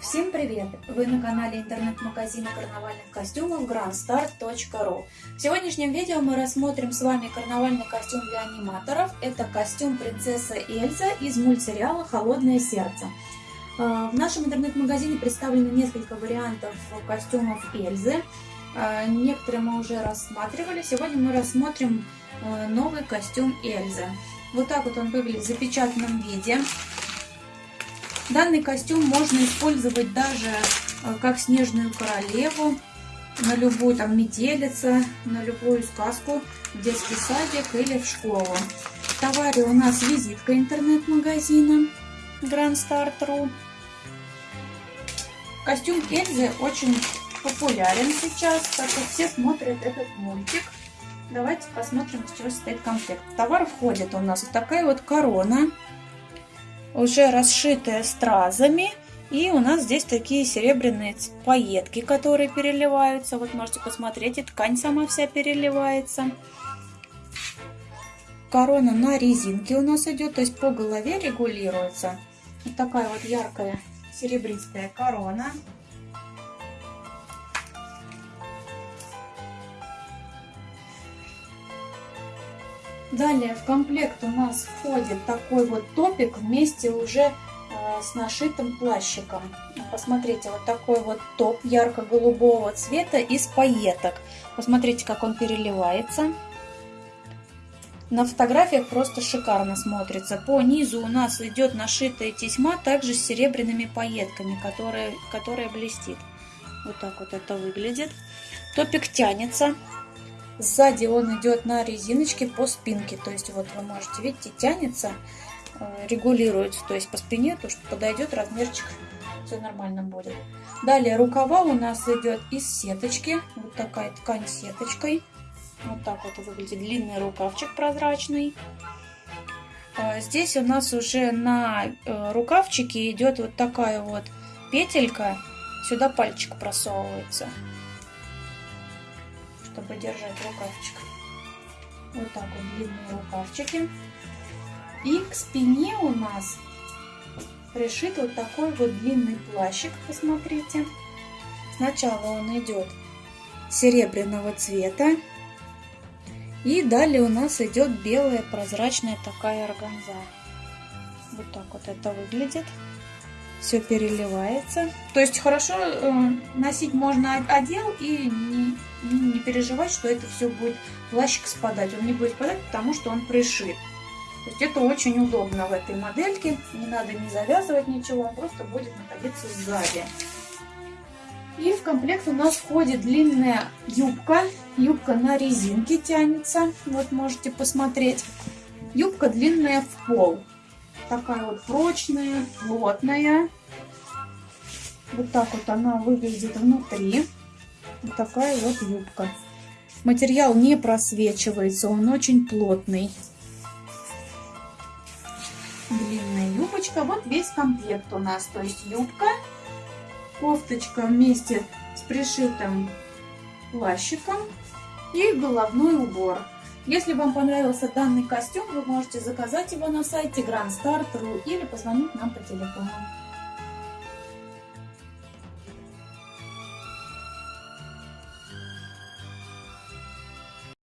Всем привет! Вы на канале интернет-магазина карнавальных костюмов grandstart.ru В сегодняшнем видео мы рассмотрим с вами карнавальный костюм для аниматоров. Это костюм принцесса Эльза из мультсериала «Холодное сердце». А, в нашем интернет-магазине представлены несколько вариантов костюмов Эльзы. А, некоторые мы уже рассматривали. Сегодня мы рассмотрим а, новый костюм Эльзы. Вот так вот он выглядит в запечатанном виде. Данный костюм можно использовать даже э, как снежную королеву, на любую там метелица, на любую сказку в детский садик или в школу. В товаре у нас визитка интернет-магазина Grand Start.ru. Костюм Эльзы очень популярен сейчас, так как все смотрят этот мультик. Давайте посмотрим, из чего состоит комплект. В товар входит у нас вот такая вот корона уже расшитая стразами. И у нас здесь такие серебряные пайетки, которые переливаются. Вот можете посмотреть, и ткань сама вся переливается. Корона на резинке у нас идет, то есть по голове регулируется. Вот такая вот яркая серебристая корона. Далее в комплект у нас входит такой вот топик вместе уже э, с нашитым плащиком. Посмотрите, вот такой вот топ ярко-голубого цвета из пайеток. Посмотрите, как он переливается. На фотографиях просто шикарно смотрится. По низу у нас идет нашитая тесьма, также с серебряными пайетками, которая, которая блестит. Вот так вот это выглядит. Топик тянется. Сзади он идет на резиночке по спинке. То есть вот вы можете, видите, тянется, э, регулируется. То есть по спине, то что подойдет размерчик, все нормально будет. Далее рукава у нас идет из сеточки. Вот такая ткань сеточкой. Вот так вот выглядит длинный рукавчик прозрачный. А здесь у нас уже на э, рукавчике идет вот такая вот петелька. Сюда пальчик просовывается чтобы держать рукавчик. Вот так вот длинные рукавчики. И к спине у нас пришит вот такой вот длинный плащик, посмотрите. Сначала он идет серебряного цвета. И далее у нас идет белая прозрачная такая органза. Вот так вот это выглядит. Все переливается. То есть хорошо э, носить можно одел и не не переживать, что это все будет плащик спадать. Он не будет спадать, потому что он пришит. То есть это очень удобно в этой модельке. Не надо не завязывать ничего, он просто будет находиться сзади. И в комплект у нас входит длинная юбка. Юбка на резинке тянется. Вот можете посмотреть. Юбка длинная в пол. Такая вот прочная, плотная. Вот так вот она выглядит внутри. Вот такая вот юбка. Материал не просвечивается, он очень плотный. Длинная юбочка. Вот весь комплект у нас. То есть юбка, кофточка вместе с пришитым плащиком и головной убор. Если вам понравился данный костюм, вы можете заказать его на сайте grandstar.ru или позвонить нам по телефону.